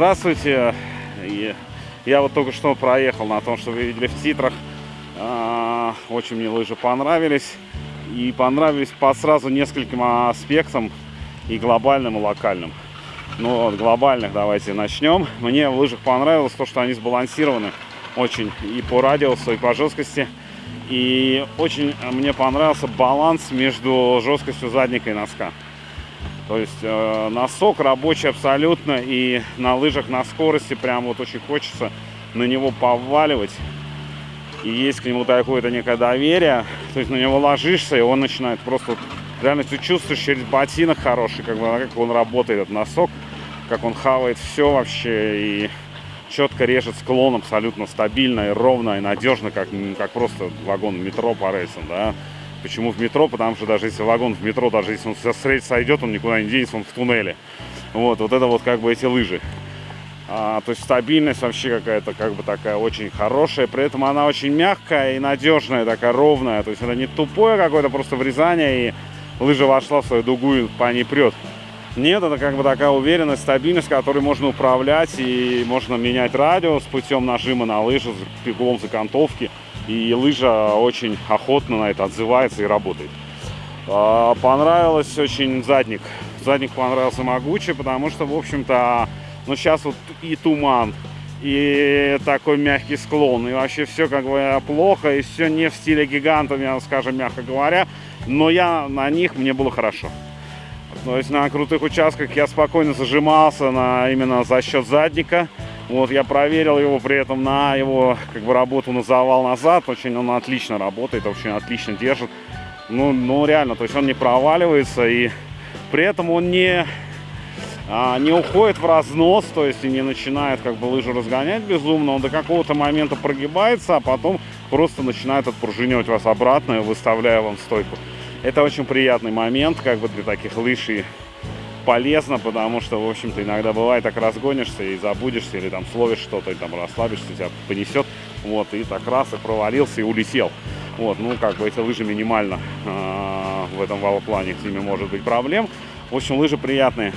Здравствуйте. Я вот только что проехал на том, что вы видели в титрах. А, Очень мне лыжи понравились. И понравились по сразу нескольким аспектам. И глобальным, и локальным. Ну, от глобальных давайте начнем. Мне в лыжах понравилось то, что они сбалансированы очень и по радиусу, и по жесткости. И очень мне понравился баланс между жесткостью задника и носка. То есть э, носок рабочий абсолютно, и на лыжах на скорости прям вот очень хочется на него поваливать. И есть к нему такое-то некое доверие. То есть на него ложишься, и он начинает просто... Реально ты чувствуешь через ботинок хороший, как, бы, как он работает, этот носок, как он хавает все вообще, и четко режет склон абсолютно стабильно и ровно, и надежно, как, как просто вагон метро по рельсам, да. Почему в метро? Потому что даже если вагон в метро, даже если он с рельс сойдет, он никуда не денется, он в туннеле. Вот, вот это вот как бы эти лыжи. А, то есть стабильность вообще какая-то как бы такая очень хорошая. При этом она очень мягкая и надежная, такая ровная. То есть это не тупое какое-то просто врезание и лыжа вошла в свою дугу и по ней прет. Нет, это как бы такая уверенность, стабильность, которой можно управлять и можно менять радиус путем нажима на лыжу, пеглом закантовки. И лыжа очень охотно на это отзывается и работает. А, понравилось очень задник. Задник понравился могучий, потому что, в общем-то, ну сейчас вот и туман, и такой мягкий склон, и вообще все как бы плохо, и все не в стиле гигантов, скажем, мягко говоря. Но я на них, мне было хорошо. То есть на крутых участках я спокойно зажимался на, именно за счет задника. Вот я проверил его при этом на его как бы работу на завал назад. Очень он отлично работает, очень отлично держит. Ну, ну реально, то есть он не проваливается и при этом он не, а, не уходит в разнос, то есть и не начинает как бы лыжу разгонять безумно. Он до какого-то момента прогибается, а потом просто начинает отпружинивать вас обратно, выставляя вам стойку. Это очень приятный момент, как бы для таких лыж и полезно, потому что, в общем-то, иногда бывает, так разгонишься и забудешься, или там словишь что-то, и там расслабишься, тебя понесет, вот, и так раз, и провалился, и улетел. Вот, ну, как бы эти лыжи минимально э, в этом валоплане, с ними может быть проблем. В общем, лыжи приятные.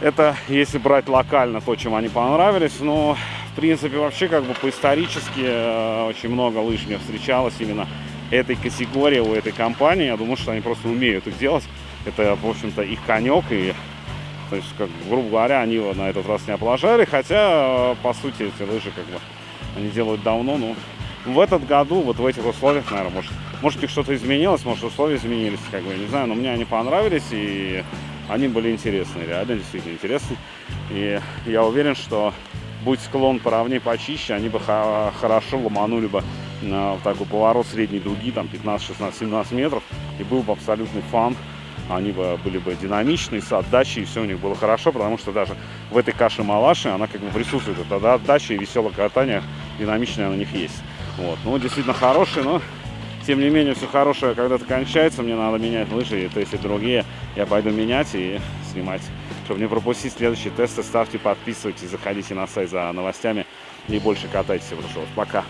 Это если брать локально то, чем они понравились, но, в принципе, вообще, как бы по-исторически э, очень много лыж мне встречалось именно этой категории, у этой компании. Я думаю, что они просто умеют их делать. Это, в общем-то, их конек. И, то есть, как, грубо говоря, они его на этот раз не облажали. Хотя, по сути, эти лыжи как бы они делают давно. Но в этот году, вот в этих условиях, наверное, может, может их что-то изменилось, может, условия изменились, как бы, я не знаю. Но мне они понравились, и они были интересные, реально действительно интересные. И я уверен, что будь склон поровнее, почище, они бы хорошо ломанули бы в такой поворот средней дуги, там 15, 16, 17 метров, и был бы абсолютный фан. Они бы были бы динамичные, с отдачей, и все у них было хорошо, потому что даже в этой каше-малаше она как бы присутствует. Это отдача и веселое катание динамичное на них есть. Вот. Ну, действительно хорошие, но тем не менее все хорошее когда-то кончается, мне надо менять лыжи, и и другие я пойду менять и снимать. Чтобы не пропустить следующие тесты, ставьте, подписывайтесь, заходите на сайт за новостями и больше катайтесь. Пока.